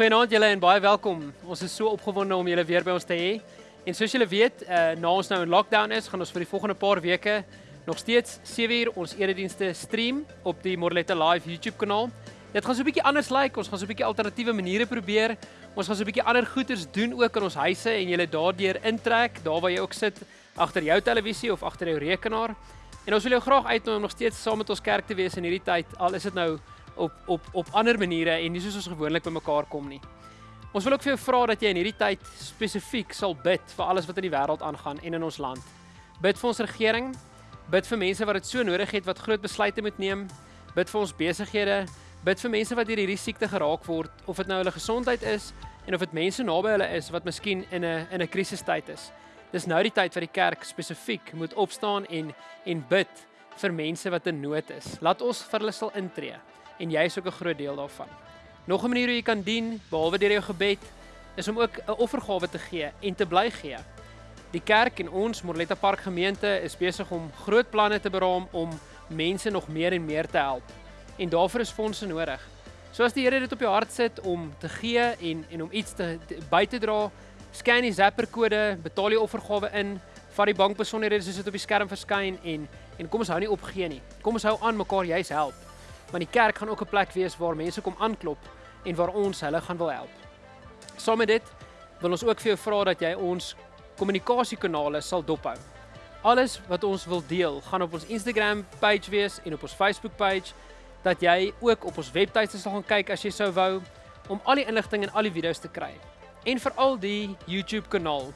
Goeienaand julle en baie welkom. Ons is so opgewonde om julle weer by ons te hê. En soos julle weet, uh, na ons nou in lockdown is, gaan ons vir die volgende paar weke nog steeds 7uur ons eredienste stream op die Morletta Live YouTube kanaal. Dit gaan so 'n bietjie anders lyk. Like. Ons gaan so 'n bietjie alternatiewe maniere probeer. Ons gaan so 'n bietjie ander goeders doen ook in ons huise en julle daardeur intrek, daar waar jy ook sit agter jou televisie of agter jou rekenaar. En ons wil jou graag uitnooi om nog steeds saam met ons kerk te wees in hierdie tyd. Al is dit nou op op op ander maniere en nie soos ons gewoonlik bymekaar kom nie. Ons wil ook vir jou vra dat jy in hierdie tyd spesifiek sal bid vir alles wat in die wêreld aangaan en in ons land. Bid vir ons regering, bid vir mense wat dit so nodig het wat groot besluite moet neem, bid vir ons besighede, bid vir mense wat deur hierdie siekte geraak word of dit nou hulle gesondheid is en of dit mense naby hulle is wat miskien in 'n in 'n krisistyd is. Dis nou die tyd wat die kerk spesifiek moet opstaan en en bid vir mense wat in nood is. Laat ons vir hulle sal intree en jy is ook 'n groot deel daarvan. Nog 'n manier hoe jy kan dien behalwe deur jou gebed is om ook 'n offergawe te gee en te bly gee. Die kerk en ons Morletta Park gemeente is besig om groot planne te beraam om mense nog meer en meer te help. En daarvoor is fondse nodig. So as die Here dit op jou hart sit om te gee en en om iets te, te by te dra, scan die Zapper kode, betaal die offergawe in, vat die bankbesonderhede soos dit op die skerm verskyn en en kom ons hou nie op gee nie. Kom ons hou aan mekaar juis help want die kerk gaan ook 'n plek wees waar mense kom aanklop en waar ons hulle gaan wil help. Saam met dit wil ons ook vir jou vra dat jy ons kommunikasiekanale sal dophou. Alles wat ons wil deel, gaan op ons Instagram page wees en op ons Facebook page dat jy ook op ons webtuiste sal gaan kyk as jy sou wou om al die inligting en al die video's te kry. En veral die YouTube kanaal.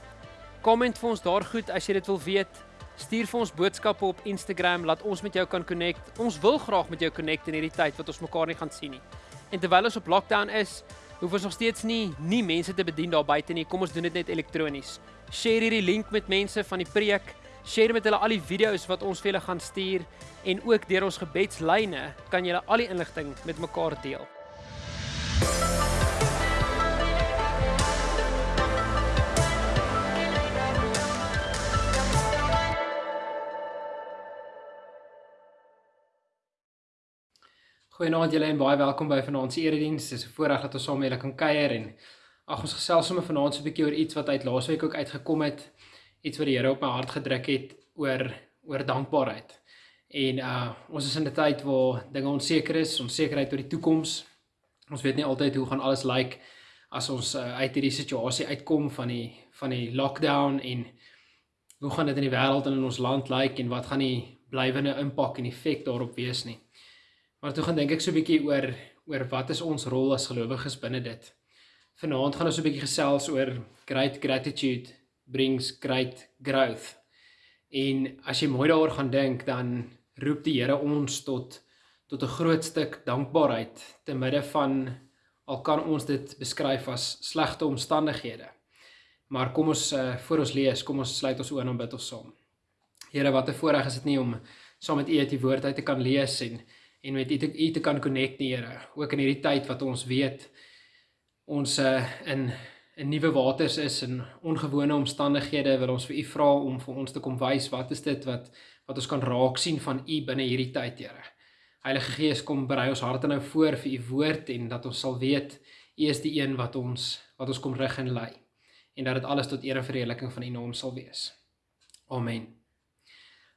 Komment vir ons daar goed as jy dit wil weet. Stuur vir ons boodskappe op Instagram, laat ons met jou kan connect. Ons wil graag met jou connect in hierdie tyd wat ons mekaar nie gaan sien nie. En terwyl ons op lockdown is, hoef ons nog steeds nie nie mense te bedien daar buite nie. Kom ons doen dit net elektronies. Share hierdie link met mense van die preek. Share met hulle al die video's wat ons vir julle gaan stuur en ook deur ons gebedslyne kan julle al die inligting met mekaar deel. Goeienaand julle en baie welkom by vanaand se erediens. Dit is 'n voorreg dat ons saam met julle kan kuier en ag ons gesels sommer vanaand so 'n bietjie oor iets wat uit laasweek ook uitgekom het. Iets wat die Here op my hart gedruk het oor oor dankbaarheid. En uh ons is in 'n tyd waar dinge onseker is, onsekerheid oor die toekoms. Ons weet nie altyd hoe gaan alles lyk like as ons uh, uit hierdie situasie uitkom van die van die lockdown en hoe gaan dit in die wêreld en in ons land lyk like, en wat gaan die blywende impak en effek daarop wees nie. Maar toe gaan dink ek so 'n bietjie oor oor wat is ons rol as gelowiges binne dit. Vanaand gaan ons so 'n bietjie gesels oor great gratitude brings great growth. En as jy mooi daaroor gaan dink, dan roep die Here ons tot tot 'n groot stuk dankbaarheid te midde van al kan ons dit beskryf as slegte omstandighede. Maar kom ons uh, voor ons lees, kom ons sluit ons oë en bid ons saam. Here, wat 'n voorreg is dit nie om saam met U uit die woord uit te kan lees en en met u te, u te kan connect die Here ook in hierdie tyd wat ons weet ons uh, in in nuwe waters is in ongewone omstandighede wil ons vir u vra om vir ons te kom wys wat is dit wat wat ons kan raak sien van u binne hierdie tyd Here. Heilige Gees kom berei ons harte nou voor vir u woord en dat ons sal weet u is die een wat ons wat ons kom rig en lei en dat dit alles tot eer en verheerliking van u naam sal wees. Amen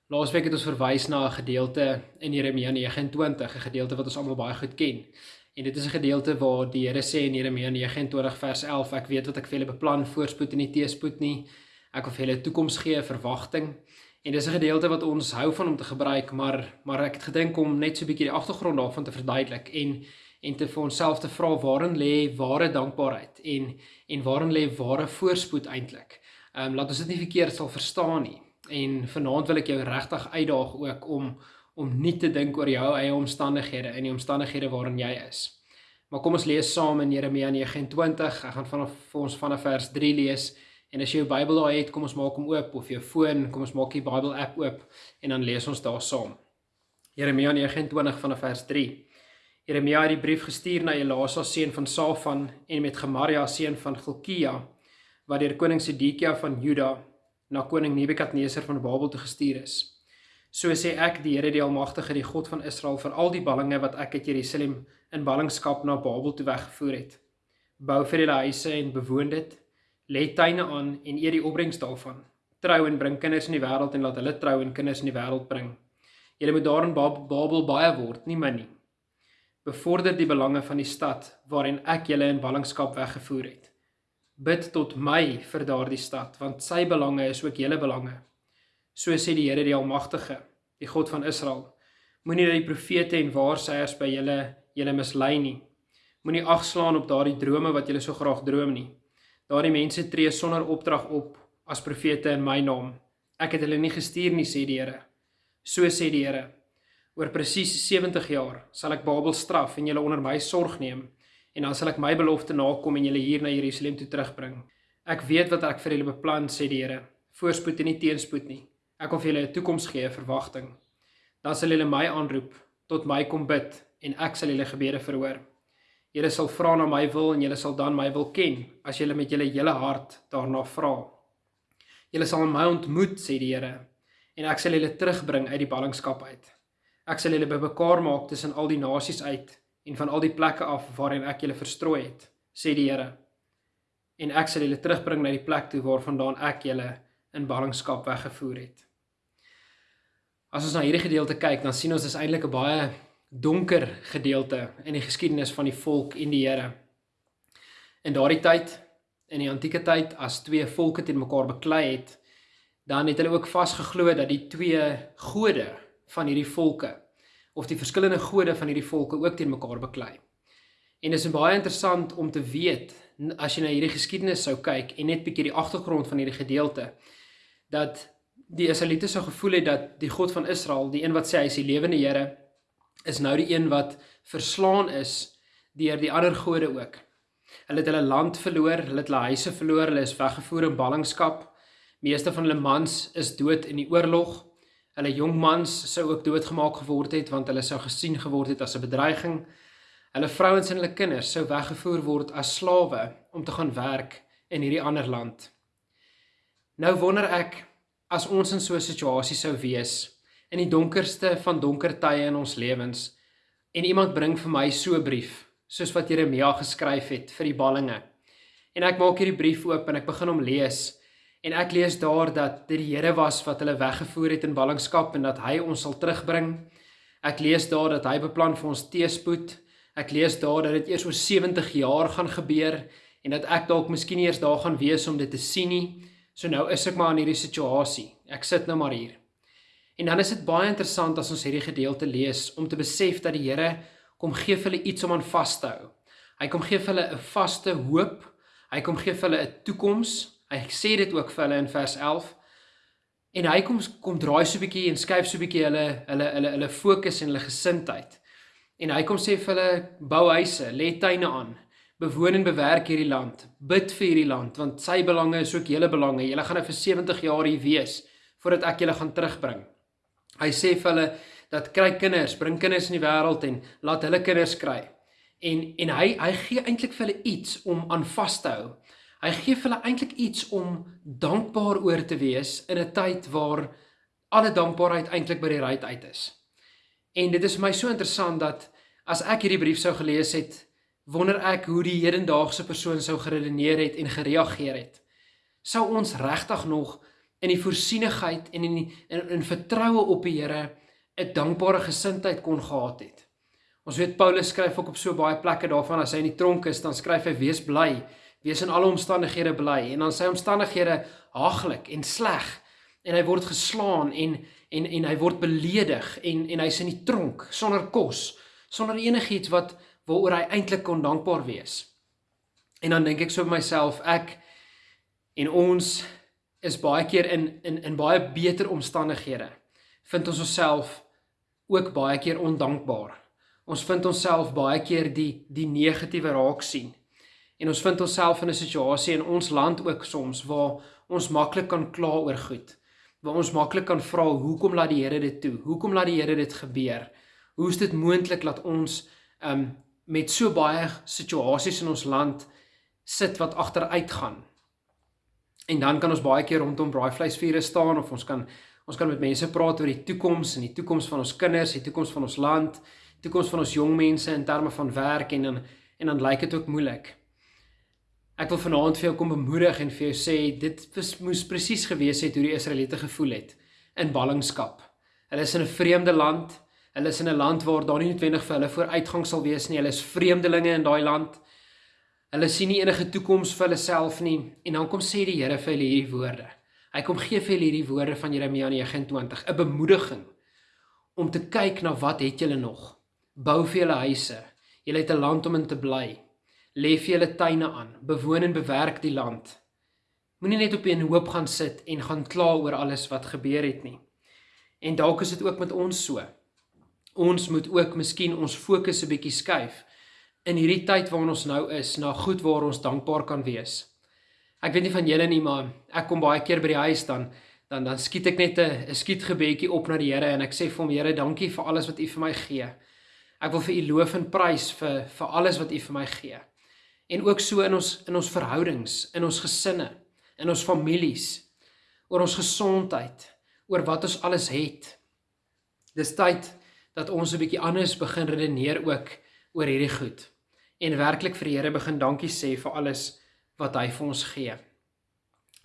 Laasweek het ons verwys na 'n gedeelte in Jeremia 29, 'n gedeelte wat ons almal baie goed ken. En dit is 'n gedeelte waar die Here sê in Jeremia 29 vers 11, ek weet wat ek vir julle beplan, voorspoed en nie teëspoed nie. Ek wil vir julle toekoms gee, verwagting. En dis 'n gedeelte wat ons hou van om te gebruik, maar maar ek het gedink om net so 'n bietjie die agtergrond daarvan te verduidelik en en te vir onsself te vra waarin lê ware dankbaarheid en en waarin lê ware voorspoed eintlik. Ehm um, laat ons dit nie verkeerd sal verstaan nie en vanaand wil ek jou regtig uitdaag ook om om nie te dink oor jou eie omstandighede en die omstandighede waarin jy is. Maar kom ons lees saam in Jeremia 29. Ek gaan vanaf vir ons vanaf vers 3 lees en as jy jou Bybel daar het, kom ons maak hom oop of jou foon, kom ons maak die Bybel app oop en dan lees ons daar saam. Jeremia 29 vanaf vers 3. Jeremia het die brief gestuur na Elasa seun van Safan en met Gemaria seun van Gilkia wat deur koning Sedekia van Juda na koning Nebukadneser van Babel toe gestuur is. So sê ek die Here die Almagtige, die God van Israel vir al die ballinge wat ek uit Jerusalem in ballingskap na Babel toe weggevoer het. bou vir julle huise en bewoon dit, lê tuine aan en eet die opbrengs daarvan. Trou en bring kinders in die wêreld en laat hulle trou en kinders in die wêreld bring. Julle moet daarin Babel baie word, nie min nie. Bevorder die belange van die stad waarin ek julle in ballingskap weggevoer het. Bid tot my vir daardie stad, want sy belange is ook julle belange. So sê die Here die Almagtige, die God van Israel. Moenie dat die profete en waarsêers by julle julle mislei nie. Moenie agslaan op daardie drome wat julle so graag droom nie. Daardie mense tree sonder opdrag op as profete in my naam. Ek het hulle nie gestuur nie, sê die Here. So sê die Here. Oor presies 70 jaar sal ek Babel straf en julle onder my sorg neem en dan sal ek my belofte nakom en julle hier na Jerusalem toe terugbring. Ek weet wat ek vir julle beplan, sê die Here. Voorspoed en nie teenspoed nie. Ek wil vir julle 'n toekoms gee, 'n verwagting. Dan sal julle my aanroep, tot my kom bid en ek sal julle gebede verhoor. Julle sal vra na my wil en julle sal dan my wil ken as julle met julle hele hart daarna vra. Julle sal my ontmoet, sê die Here, en ek sal julle terugbring uit die ballingskap uit. Ek sal julle bymekaar maak tussen al die nasies uit en van al die plekke af waarheen ek julle verstrooi het, sê die Here. En ek sal julle terugbring na die plek toe waarvandaan ek julle in ballingskap weggevoer het. As ons na hierdie gedeelte kyk, dan sien ons dis eintlik 'n baie donker gedeelte in die geskiedenis van die volk en die Here. In daardie tyd, in die antieke tyd, as twee volke teen mekaar beklei het, dan het hulle ook vasgeglo dat die twee gode van hierdie volke of die verskillende gode van hierdie volke ook teen mekaar beklei. En dit is baie interessant om te weet as jy na hierdie geskiedenis sou kyk en net bietjie die agtergrond van hierdie gedeelte dat die Israeliete sou gevoel het dat die God van Israel, die een wat sê hy is die lewende Here, is nou die een wat verslaan is deur die ander gode ook. Hulle het hulle land verloor, hulle het hulle huise verloor, hulle is weggevoer in ballingskap. Meeste van hulle mans is dood in die oorlog. Hulle jong mans sou ook doodgemaak geword het want hulle sou gesien geword het as 'n bedreiging. Hulle vrouens en hulle kinders sou weggevoer word as slawe om te gaan werk in hierdie ander land. Nou wonder ek as ons in so 'n situasie sou wees in die donkerste van donker tye in ons lewens en iemand bring vir my so 'n brief soos wat Jeremia geskryf het vir die ballinge. En ek maak hierdie brief oop en ek begin hom lees En ek lees daar dat dit die Here was wat hulle weggevoer het in ballingskap en dat hy ons sal terugbring. Ek lees daar dat hy beplan vir ons teespoed. Ek lees daar dat dit eers oor 70 jaar gaan gebeur en dat ek dalk miskien eers daar gaan wees om dit te sien nie. So nou is ek maar in hierdie situasie. Ek sit nou maar hier. En dan is dit baie interessant as ons hierdie gedeelte lees om te besef dat die Here kom gee vir hulle iets om aan vas te hou. Hy kom gee vir hulle 'n vaste hoop. Hy kom gee vir hulle 'n toekoms. Hy sê dit ook vir hulle in vers 11. En hy kom kom draai so 'n bietjie en skuif so 'n bietjie hulle hulle hulle hulle fokus en hulle gesindheid. En hy kom sê vir hulle bou huise, lê tuine aan, bewoon en bewerk hierdie land, bid vir hierdie land want sy belange is ook julle belange. Julle gaan nou vir 70 jaar hier wees voordat ek julle gaan terugbring. Hy sê vir hulle dat kry kinders, bring kinders in die wêreld en laat hulle kinders kry. En en hy hy gee eintlik vir hulle iets om aan vas te hou. Hy gee vir hulle eintlik iets om dankbaar oor te wees in 'n tyd waar alle dankbaarheid eintlik by die ruit uit is. En dit is vir my so interessant dat as ek hierdie brief sou gelees het, wonder ek hoe die hedendaagse persoon sou geredeneer het en gereageer het. Sou ons regtig nog in die voorsienigheid en in die, in, in vertroue op die Here 'n dankbare gesindheid kon gehad het? Ons weet Paulus skryf ook op so baie plekke daarvan as hy in die tronk is, dan skryf hy wees bly wees in alle omstandighede bly en dan sy omstandighede haaglik en sleg en hy word geslaan en en en hy word beledig en en hy's in die tronk sonder kos sonder enigiets wat waaroor hy eintlik kon dankbaar wees. En dan dink ek so by myself ek en ons is baie keer in in in baie beter omstandighede vind ons onsself ook baie keer ondankbaar. Ons vind onsself baie keer die die negatiewe raak sien. En ons vind onsself in 'n situasie in ons land ook soms waar ons maklik kan kla oor goed. Waar ons maklik kan vra hoekom laat die Here dit toe? Hoekom laat die Here dit gebeur? Hoe is dit moontlik dat ons um met so baie situasies in ons land sit wat agteruit gaan? En dan kan ons baie keer rondom braaivleisvure staan of ons kan ons kan met mense praat oor die toekoms en die toekoms van ons kinders, die toekoms van ons land, die toekoms van ons jong mense in terme van werk en dan en dan lyk dit ook moeilik. Ek wil vanaand vir jou kom bemoedig en vir jou sê dit was, moes presies gewees het hoe die Israeliete gevoel het in ballingskap. Hulle is in 'n vreemde land. Hulle is in 'n land waar daar nie noodwendig vir hulle vooruitgang sal wees nie. Hulle is vreemdelinge in daai land. Hulle sien nie enige toekoms vir hulle self nie. En dan kom sê die Here vir hulle hierdie woorde. Hy kom gee vir hulle hierdie woorde van Jeremia 29, 'n bemoediging om te kyk na wat het julle nog? Bou vir julle huise. Julle het 'n land om in te bly lê vir julle tuine aan, bewoon en bewerk die land. Moenie net op 'n hoop gaan sit en gaan kla oor alles wat gebeur het nie. En dalk is dit ook met ons so. Ons moet ook miskien ons fokus 'n bietjie skuif in hierdie tyd waarin ons nou is na goed waar ons dankbaar kan wees. Ek weet nie van julle nie, maar ek kom baie keer by die huis dan dan dan skiet ek net 'n skietgebedjie op na die Here en ek sê vir hom Here, dankie vir alles wat U vir my gee. Ek wil vir U loof en prys vir vir alles wat U vir my gee en ook so in ons in ons verhoudings, in ons gesinne, in ons families, oor ons gesondheid, oor wat ons alles het. Dis tyd dat ons 'n bietjie anders begin redeneer ook oor hierdie goed en werklik vir die Here begin dankie sê vir alles wat hy vir ons gee.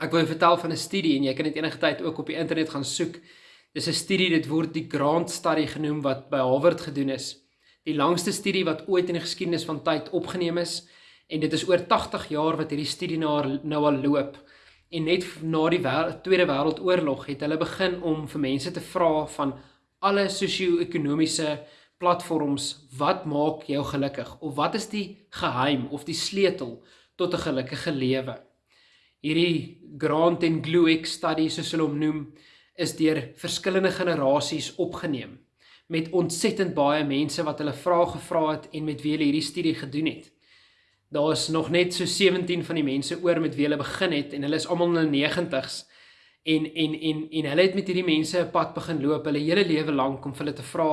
Ek wil vertel van 'n studie en jy kan dit enige tyd ook op die internet gaan soek. Dis 'n studie, dit word die Grant Study genoem wat by Harvard gedoen is. Die langste studie wat ooit in die geskiedenis van tyd opgeneem is en dit is oor 80 jaar wat hierdie studie nou nou al loop. En net na die wer Tweede Wêreldoorlog het hulle begin om vir mense te vra van alle sosio-ekonomiese platforms wat maak jou gelukkig of wat is die geheim of die sleutel tot 'n gelukkige lewe. Hierdie Grant and Glueck study soos hulle hom noem is deur verskillende generasies opgeneem met ontsettend baie mense wat hulle vrae gevra het en met wie hulle hierdie studie gedoen het daar is nog net so 17 van die mense oor met wie hulle begin het en hulle is almal in hulle 90's en en en en hulle het met hierdie mense 'n pad begin loop hulle hele lewe lank om hulle te vra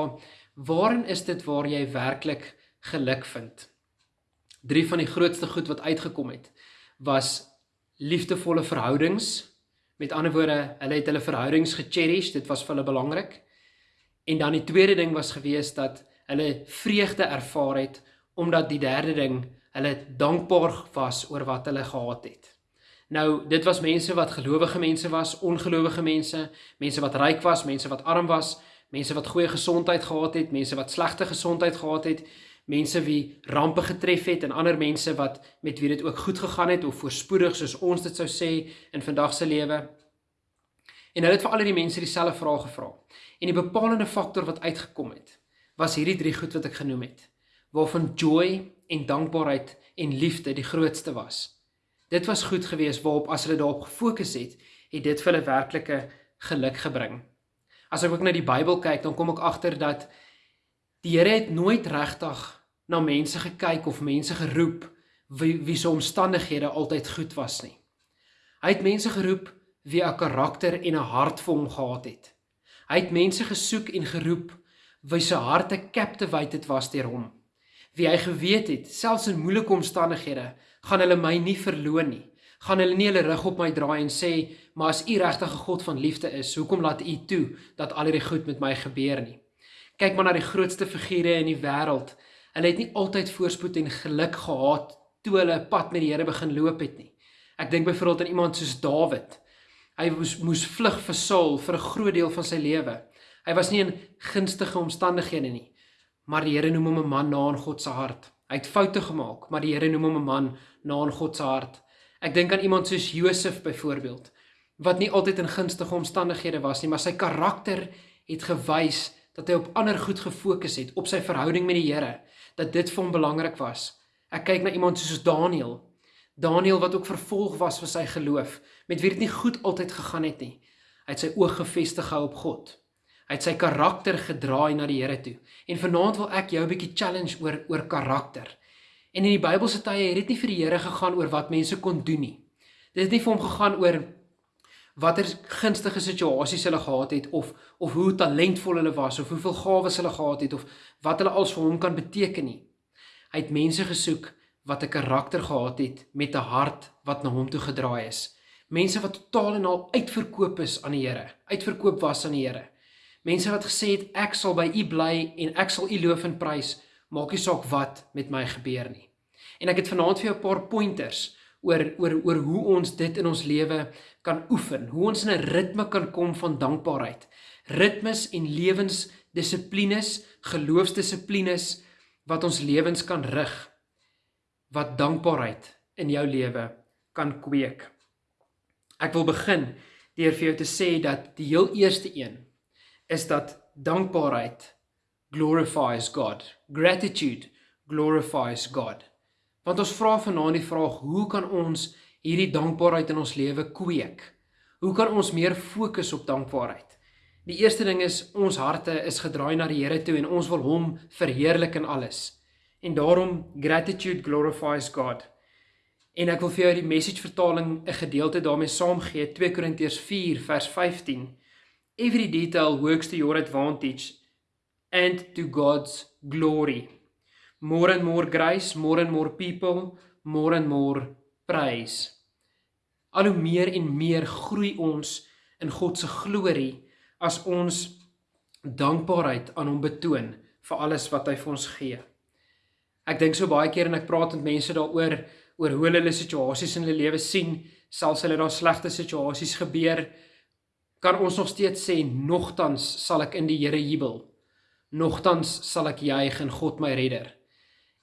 waarin is dit waar jy werklik geluk vind? Drie van die grootste goed wat uitgekom het was liefdevolle verhoudings. Met ander woorde hulle het hulle verhoudings gecherish dit was vir hulle belangrik. En dan die tweede ding was gewees dat hulle vreugde ervaar het omdat die derde ding hulle dankbaar was oor wat hulle gehad het. Nou, dit was mense wat gelowige mense was, ongelowige mense, mense wat ryk was, mense wat arm was, mense wat goeie gesondheid gehad het, mense wat slegte gesondheid gehad het, mense wie rampe getref het en ander mense wat met wie dit ook goed gegaan het of voorspoedig soos ons dit sou sê in vandag se lewe. En hulle het vir al die mense dieselfde vraag gevra. En die bepalende faktor wat uitgekom het, was hierdie drie goed wat ek genoem het, waarvan joy en dankbaarheid en liefde die grootste was. Dit was goed geweest waarop as hulle daarop gefokus het, het dit vir hulle werklike geluk gebring. As ek ook na die Bybel kyk, dan kom ek agter dat die Here het nooit regtig na mense gekyk of mense geroep wie wie se omstandighede altyd goed was nie. Hy het mense geroep wie 'n karakter en 'n hart vir hom gehad het. Hy het mense gesoek en geroep wie se harte captivated was deur hom wie hy geweet het, selfs in moeilike omstandighede, gaan hulle my nie verloon nie. Gaan hulle nie hulle rug op my draai en sê, "Maar as U regtig 'n God van liefde is, hoekom laat U toe dat al hierdie goed met my gebeur nie?" Kyk maar na die grootste figure in die wêreld. Hulle het nie altyd voorspoed en geluk gehad toe hulle pad met die Here begin loop het nie. Ek dink byvoorbeeld aan iemand soos Dawid. Hy moes moes vlug vir Saul vir 'n groot deel van sy lewe. Hy was nie in gunstige omstandighede nie maar die Here noem hom 'n man na in God se hart. Hy het foute gemaak, maar die Here noem hom 'n man na in God se hart. Ek dink aan iemand soos Josef byvoorbeeld, wat nie altyd in gunstige omstandighede was nie, maar sy karakter het gewys dat hy op ander goed gefokus het, op sy verhouding met die Here, dat dit vir hom belangrik was. Ek kyk na iemand soos Daniël. Daniël wat ook vervolg was vir sy geloof, met wie dit nie goed altyd gegaan het nie. Hy het sy oog gefestig gehou op God. Hy het sy karakter gedraai na die Here toe. En vanaand wil ek jou 'n bietjie challenge oor oor karakter. En in die Bybelse tye het dit nie vir die Here gegaan oor wat mense kon doen nie. Dit het nie vir hom gegaan oor watter gunstige situasies hulle gehad het of of hoe talentvol hulle was of hoeveel gawes hulle gehad het of wat hulle als vir hom kan beteken nie. Hy het mense gesoek wat 'n karakter gehad het met 'n hart wat na hom toe gedraai is. Mense wat totaal en al uitverkoop is aan die Here, uitverkoop was aan die Here. Mense wat gesê het ek sal by U bly en ek sal U loof en prys, maak nie saak wat met my gebeur nie. En ek het vanaand vir jou 'n paar pointers oor oor oor hoe ons dit in ons lewe kan oefen, hoe ons in 'n ritme kan kom van dankbaarheid. Ritmes en lewensdissiplines, geloofsdissiplines wat ons lewens kan rig wat dankbaarheid in jou lewe kan kweek. Ek wil begin deur vir jou te sê dat die heel eerste een is dat dankbaarheid glorifies God. Gratitude glorifies God. Want ons vra vanaand die vraag, hoe kan ons hierdie dankbaarheid in ons lewe kweek? Hoe kan ons meer fokus op dankbaarheid? Die eerste ding is ons harte is gedraai na die Here toe en ons wil hom verheerlik in alles. En daarom gratitude glorifies God. En ek wil vir jou die message vertaling 'n gedeelte daarmee saamgee 2 Korintiërs 4 vers 15. Every detail works to your advantage and to God's glory more and more grace, more and more people, more and more praise. Al hoe meer en meer groei ons in God se glorie as ons dankbaarheid aan hom betoon vir alles wat hy vir ons gee. Ek dink so baie keer en ek praat met mense daaroor oor hoe hulle situasies in hulle lewe sien, selfs hulle daar slegte situasies gebeur, kan ons nog steeds sê nogtans sal ek in die Here jubel. Nogtans sal ek juig in God my redder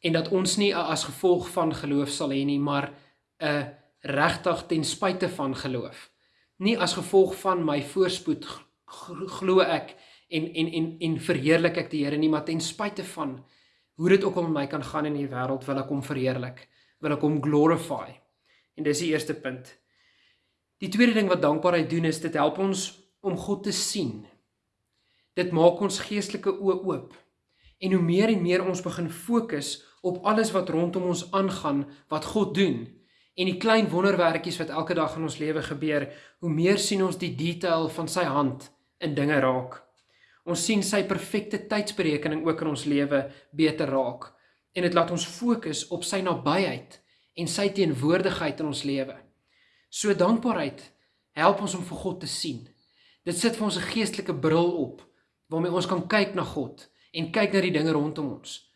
en dat ons nie as gevolg van geloof sal hê nie, maar 'n regtig ten spyte van geloof. Nie as gevolg van my voorspoed glo ek en en en en verheerlik ek die Here nie, maar ten spyte van hoe dit ook al met my kan gaan in die wêreld, wil ek hom verheerlik, wil ek hom glorify. En dis die eerste punt. Die tweede ding wat dankbaarheid doen is dit help ons om God te sien. Dit maak ons geestelike oë oop. En hoe meer en meer ons begin fokus op alles wat rondom ons aangaan wat God doen en die klein wonderwerkies wat elke dag in ons lewe gebeur, hoe meer sien ons die detail van sy hand in dinge raak. Ons sien sy perfekte tydsberekening ook in ons lewe beter raak en dit laat ons fokus op sy nabyheid en sy teenwoordigheid in ons lewe. So dankbaarheid help ons om vir God te sien. Dit sit vir ons 'n geestelike bril op waarmee ons kan kyk na God en kyk na die dinge rondom ons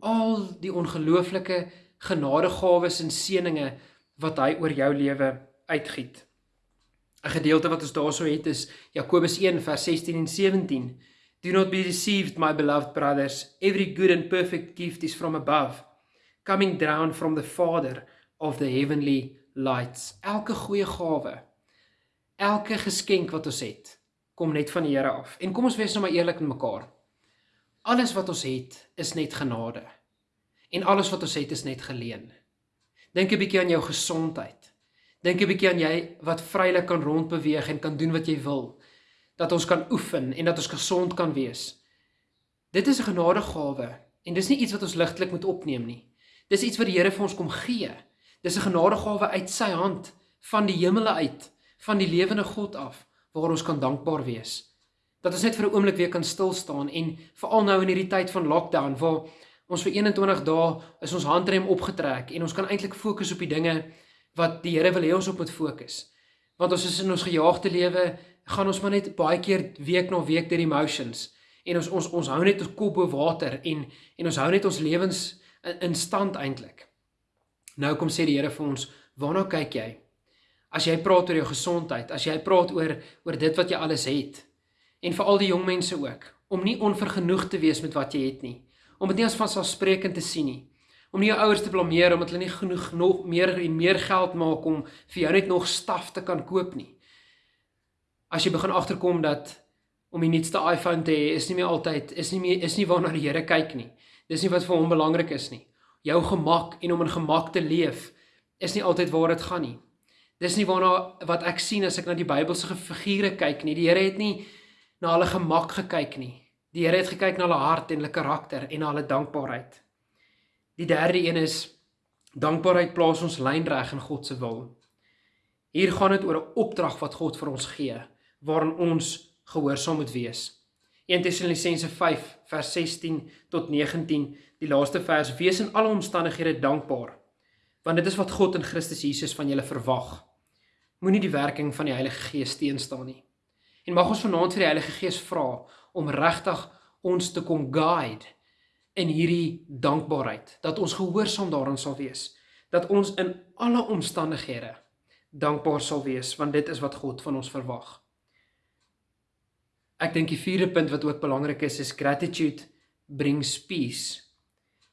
al die ongelooflike genadegawes en seëninge wat hy oor jou lewe uitgiet. 'n Gedeelte wat ons daarso het is Jakobus 1 vers 16 en 17. Do not be deceived my beloved brothers, every good and perfect gift is from above, coming down from the Father of the heavenly lights. Elke goeie gawe, elke geskenk wat ons het, kom net van die Here af. En kom ons wees nou maar eerlik met mekaar. Alles wat ons het is net genade. En alles wat ons het is net geleen. Dink 'n bietjie aan jou gesondheid. Dink 'n bietjie aan jy wat vrylik kan rondbeweeg en kan doen wat jy wil. Dat ons kan oefen en dat ons gesond kan wees. Dit is 'n genadegawe en dis nie iets wat ons ligtelik moet opneem nie. Dis iets wat die Here vir ons kom gee. Dis 'n genadegawe uit sy hand van die hemele uit, van die lewende God af waar ons kan dankbaar wees dat ons net vir 'n oomblik weer kan stil staan en veral nou in hierdie tyd van lockdown waar ons vir 21 dae is ons handrem opgetrek en ons kan eintlik fokus op die dinge wat die Here wil hê ons op moet fokus. Want ons is in ons gejaagde lewe gaan ons maar net baie keer week na week deur die emotions en ons ons ons hou net ons kop bo water en en ons hou net ons lewens in, in stand eintlik. Nou kom sê die Here vir ons, waarna kyk jy? As jy praat oor jou gesondheid, as jy praat oor oor dit wat jy alles het, en vir al die jong mense ook om nie onvergenoeg te wees met wat jy het nie om dit nie as vanselfsprekend te sien nie om nie jou ouers te blameer omdat hulle nie genoeg nog meer en meer geld maak om vir jou net nog staf te kan koop nie. As jy begin agterkom dat om die nuutste iPhone te hê is nie meer altyd is nie meer is nie waarna die Here kyk nie. Dis nie wat vir hom belangrik is nie jou gemak en om in gemak te leef is nie altyd waar dit gaan nie dis nie waarna wat ek sien as ek na die Bybelse figure kyk nie die Here het nie na hulle gemak gekyk nie. Die Here het gekyk na hulle hart en hulle karakter en na hulle dankbaarheid. Die derde een is dankbaarheid plaas ons lynreg in God se wil. Hier gaan dit oor 'n opdrag wat God vir ons gee waarin ons gehoorsaam moet wees. 1 Tessalonisense 5 vers 16 tot 19, die laaste vers: Wees in alle omstandighede dankbaar, want dit is wat God in Christus Jesus van julle verwag. Moenie die werking van die Heilige Gees teenstaan nie. En mag ons vanaand vir die Heilige Gees vra om regtig ons te kom guide in hierdie dankbaarheid, dat ons gehoorsaam daarin sal wees, dat ons in alle omstandighede dankbaar sal wees want dit is wat God van ons verwag. Ek dink die vierde punt wat ook belangrik is is gratitude brings peace.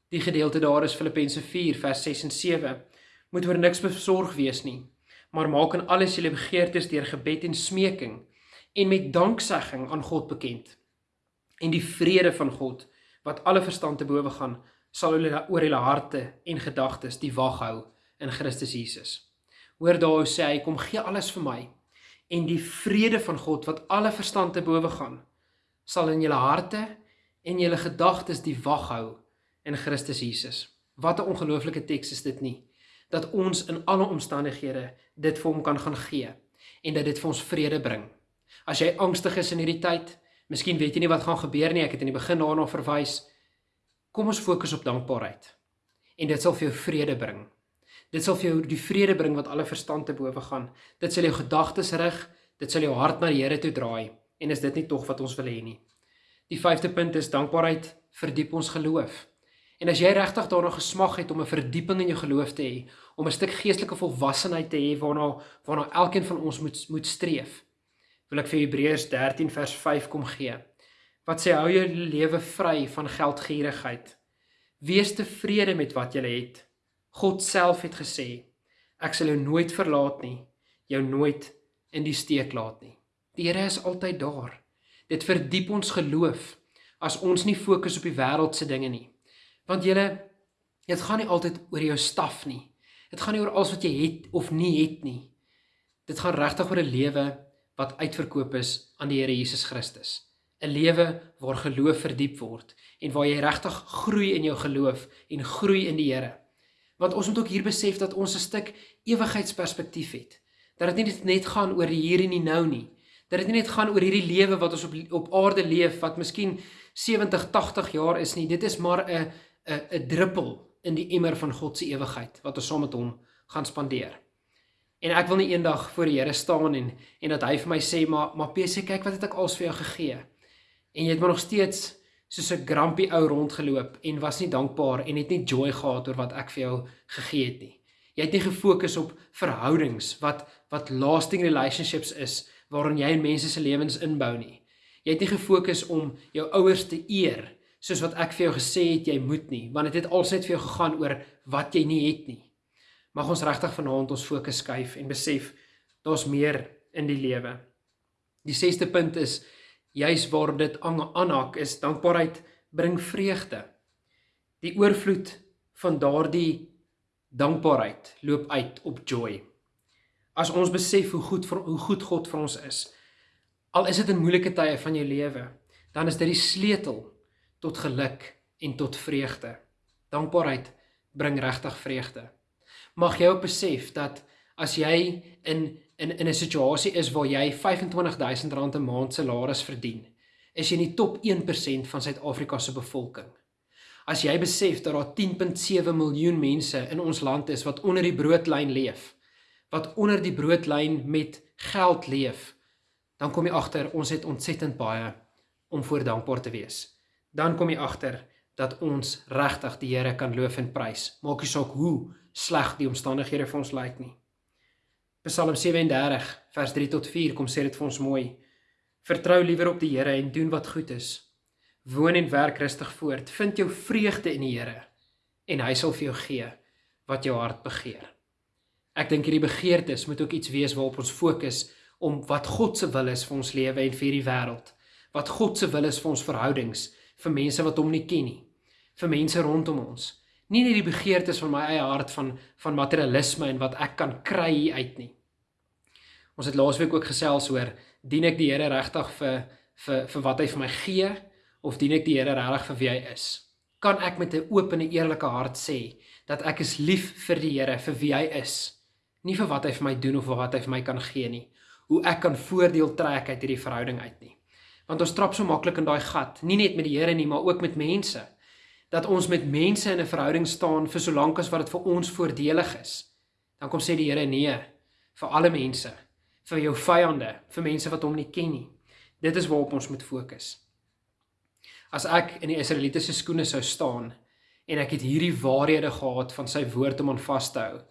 Die gedeelte daar is Filippense 4 vers 6 en 7. Moet oor niks besorg wees nie, maar maak in alles julle begeertes deur gebed en smeking en met danksegging aan God bekend. En die vrede van God wat alle verstand te bowe gaan, sal hulle oor hulle harte en gedagtes die wag hou in Christus Jesus. Hoor daar hoe sê hy kom gee alles vir my en die vrede van God wat alle verstand te bowe gaan sal in julle harte en julle gedagtes die wag hou in Christus Jesus. Wat 'n ongelooflike teks is dit nie dat ons in alle omstandighede dit vir hom kan gaan gee en dat dit vir ons vrede bring. As jy angstig is in hierdie tyd, miskien weet jy nie wat gaan gebeur nie, ek het in die begin daarna verwys. Kom ons fokus op dankbaarheid. En dit sal vir jou vrede bring. Dit sal vir jou die vrede bring wat alle verstand te bowe gaan. Dit sal jou gedagtes rig, dit sal jou hart na die Here toe draai. En is dit nie tog wat ons wil hê nie? Die vyfde punt is dankbaarheid verdiep ons geloof. En as jy regtig daarna gesmag het om 'n verdieping in jou geloof te hê, om 'n stuk geestelike volwassenheid te hê waarna waarna elkeen van ons moet moet streef, wil ek vir Hebreërs 13 vers 5 kom gee. Wat sê hou jou lewe vry van geldgierigheid. Wees tevrede met wat jy het God self het gesê, ek sal jou nooit verlaat nie, jou nooit in die steek laat nie. Die Here is altyd daar. Dit verdiep ons geloof as ons nie fokus op die wêreldse dinge nie. Want julle dit gaan nie altyd oor jou staf nie. Dit gaan nie oor alles wat jy het of nie het nie. Dit gaan regtig oor 'n lewe wat uitverkoop is aan die Here Jesus Christus. 'n Lewe waar geloof verdiep word en waar jy regtig groei in jou geloof en groei in die Here. Want ons moet ook hier besef dat ons 'n stuk ewigheidsperspektief het. Dat dit nie net gaan oor die hier en die nou nie. Dat dit nie net gaan oor hierdie lewe wat ons op op aarde leef wat miskien 70, 80 jaar is nie. Dit is maar 'n 'n 'n druppel in die emmer van God se ewigheid wat ons saam met hom gaan spandeer. En ek wil nie eendag voor die Here staan en en dat hy vir my sê maar maar PC kyk wat het ek als vir jou gegee. En jy het maar nog steeds soos 'n grumpy ou rondgeloop en was nie dankbaar en het nie joy gehad oor wat ek vir jou gegee het nie. Jy het nie gefokus op verhoudings wat wat lasting relationships is waarin jy in mense se lewens inbou nie. Jy het nie gefokus om jou ouers te eer soos wat ek vir jou gesê het jy moet nie, want dit het alsyd vir jou gegaan oor wat jy nie het nie. Mag ons regtig vanaand ons fokus skuif en besef daar's meer in die lewe. Die 6ste punt is juis waar dit aanhak is dankbaarheid bring vreugde. Die oorvloed van daardie dankbaarheid loop uit op joy. As ons besef hoe goed vir hoe goed God vir ons is, al is dit in moeilike tye van jou lewe, dan is dit die sleutel tot geluk en tot vreugde. Dankbaarheid bring regtig vreugde. Mag jy ook besef dat as jy in in in 'n situasie is waar jy R25000 'n maand salaris verdien, is jy in die top 1% van Suid-Afrika se bevolking. As jy besef dat daar 10.7 miljoen mense in ons land is wat onder die broodlyn leef, wat onder die broodlyn met geld leef, dan kom jy agter ons het ontsettend baie om voor dankbaar te wees. Dan kom jy agter dat ons regtig die Here kan loof en prys. Maak nie saak hoe sleg die omstandighede vir ons lyk nie. Psalm 37 vers 3 tot 4 kom sê dit vir ons mooi. Vertrou liewer op die Here en doen wat goed is. Woon en werk rustig voort. Vind jou vreugde in die Here en hy sal vir jou gee wat jou hart begeer. Ek dink hierdie begeertes moet ook iets wees waarop ons fokus om wat God se wil is vir ons lewe en vir die wêreld. Wat God se wil is vir ons verhoudings, vir mense wat hom nie ken nie, vir mense rondom ons. Nie net die begeertes van my eie hart van van materialisme en wat ek kan kry uit nie. Ons het laasweek ook gesels oor dien ek die Here regtig vir vir vir wat hy vir my gee of dien ek die Here regtig vir wie hy is? Kan ek met 'n oop en eerlike hart sê dat ek is lief vir die Here vir wie hy is, nie vir wat hy vir my doen of vir wat hy vir my kan gee nie, hoe ek kan voordeel trek uit hierdie verhouding uit nie. Want ons trap so maklik in daai gat, nie net met die Here nie, maar ook met mense. Dat ons met mense in 'n verhouding staan vir so lank as wat dit vir ons voordelig is. Dan kom sê die Here nee vir alle mense vir jou vyande, vir mense wat hom nie ken nie. Dit is waarop ons moet fokus. As ek in die Israelitiese skoene sou staan en ek het hierdie waarhede gehad van sy woord om aan vas te hou,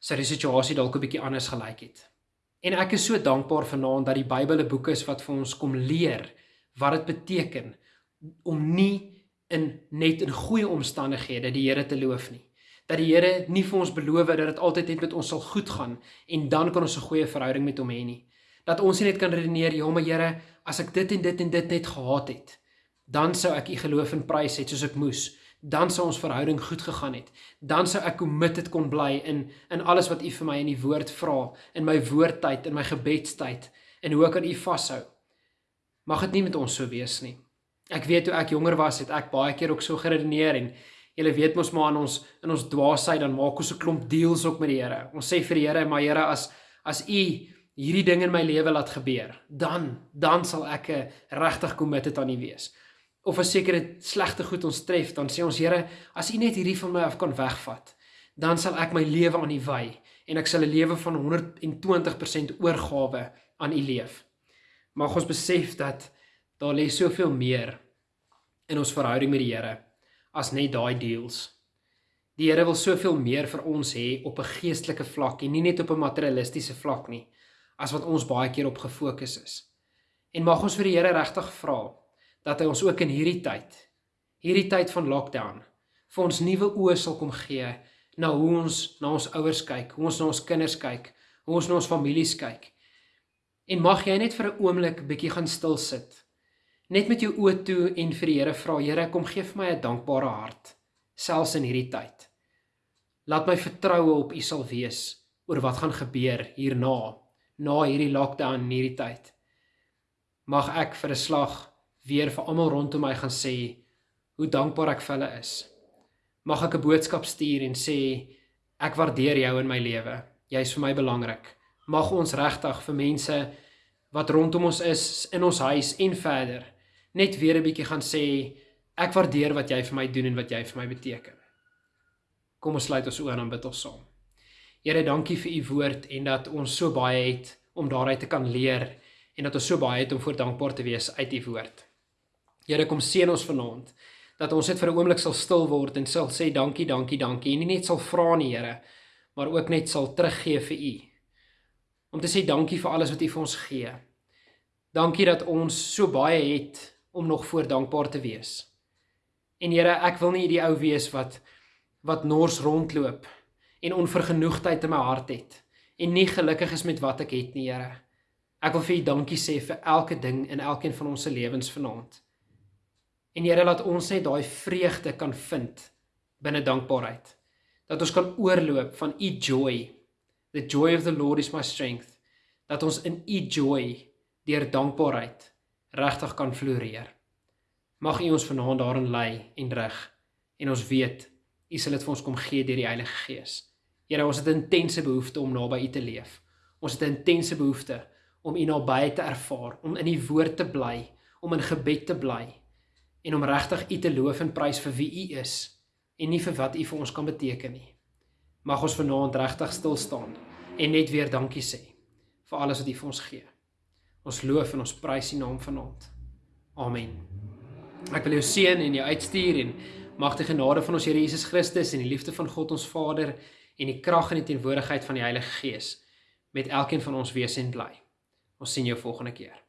sou die situasie dalk 'n bietjie anders gelyk het. En ek is so dankbaar vanaand dat die Bybel 'n boek is wat vir ons kom leer wat dit beteken om nie in net in goeie omstandighede die Here te loof nie. Dat die Here nie vir ons beloof dat dit altyd net met ons sal goed gaan en dan kan ons 'n goeie verhouding met hom hê nie. Dat ons net kan redeneer, ja, maar Here, as ek dit en dit en dit net gehad het, dan sou ek u geloof en prys het soos ek moes dan sou ons verhouding goed gegaan het. Dan sou ek committed kon bly in in alles wat U vir my in die woord vra, in my woordtyd, in my gebedstyd en hoe ek aan U vashou. Mag dit nie met ons so wees nie. Ek weet toe ek jonger was, het ek baie keer ook so geredeneer en julle weet mos maar in ons in ons dwaasheid dan maak ons 'n klomp deals ook met die Here. Ons sê vir die Here, maar Here as as U hierdie ding in my lewe laat gebeur, dan dan sal ek regtig committed aan U wees of 'n sekere slegte goed ons tref, dan sê ons Here, as U net hierdie van my af kan wegvat, dan sal ek my lewe aan U wy en ek sal 'n lewe van 120% oorgawe aan U leef. Mag ons besef dat daar lê soveel meer in ons verhouding met die Here as net daai deals. Die Here wil soveel meer vir ons hê op 'n geestelike vlak en nie net op 'n materialistiese vlak nie, as wat ons baie keer op gefokus is. En mag ons vir die Here regtig vra dat hy ons ook in hierdie tyd, hierdie tyd van lockdown, vir ons nuwe oë sal kom gee na hoe ons na ons ouers kyk, hoe ons na ons kinders kyk, hoe ons na ons families kyk. En mag jy net vir 'n oomblik bietjie gaan stil sit. Net met jou oë toe en vir die Here vra, Here, kom gee vir my 'n dankbare hart selfs in hierdie tyd. Laat my vertroue op U sal wees oor wat gaan gebeur hierna, na hierdie lockdown in hierdie tyd. Mag ek vir 'n slag weer vir almal rondom my gaan sê hoe dankbaar ek vir hulle is. Mag ek 'n boodskap stuur en sê ek waardeer jou in my lewe. Jy's vir my belangrik. Mag ons regtig vir mense wat rondom ons is in ons huis en verder net weer 'n bietjie gaan sê ek waardeer wat jy vir my doen en wat jy vir my beteken. Kom ons sluit ons oë en bid ons saam. Here, dankie vir u woord en dat ons so baie het om daaruit te kan leer en dat ons so baie het om voor dankbaar te wees uit u woord. Here kom seën ons vanaand dat ons net vir 'n oomblik sal stil word en sal sê dankie, dankie, dankie en nie net sal vra nie, Here, maar ook net sal teruggee vir U. Om te sê dankie vir alles wat U vir ons gee. Dankie dat ons so baie het om nog voor dankbaar te wees. En Here, ek wil nie die ou wees wat wat nors rondloop en onvergenoegdheid in my hart het en nie gelukkig is met wat ek het nie, Here. Ek wil vir U dankie sê vir elke ding in elkeen van ons se lewens vanaand. En Here laat ons net daai vreugde kan vind binne dankbaarheid. Dat ons kan oorloop van u joy. The joy of the Lord is my strength. Dat ons in u joy deur dankbaarheid regtig kan floreer. Mag u ons vanaand daarin lei en rig en ons weet u sal dit vir ons kom gee deur die Heilige Gees. Here, ons het 'n intense behoefte om naby u te leef. Ons het 'n intense behoefte om u naby te ervaar, om in u woord te bly, om in gebed te bly en om regtig U te loof en prys vir wie U is en nie vir wat U vir ons kan beteken nie. Mag ons vanaand regtig stil staan en net weer dankie sê vir alles wat U vir ons gee. Ons loof en ons prys U naam vanaand. Amen. Ek wil jou seën en jou uitstuur en mag die genade van ons Here Jesus Christus en die liefde van God ons Vader en die krag en die teenwoordigheid van die Heilige Gees met elkeen van ons wees en bly. Ons sien jou volgende keer.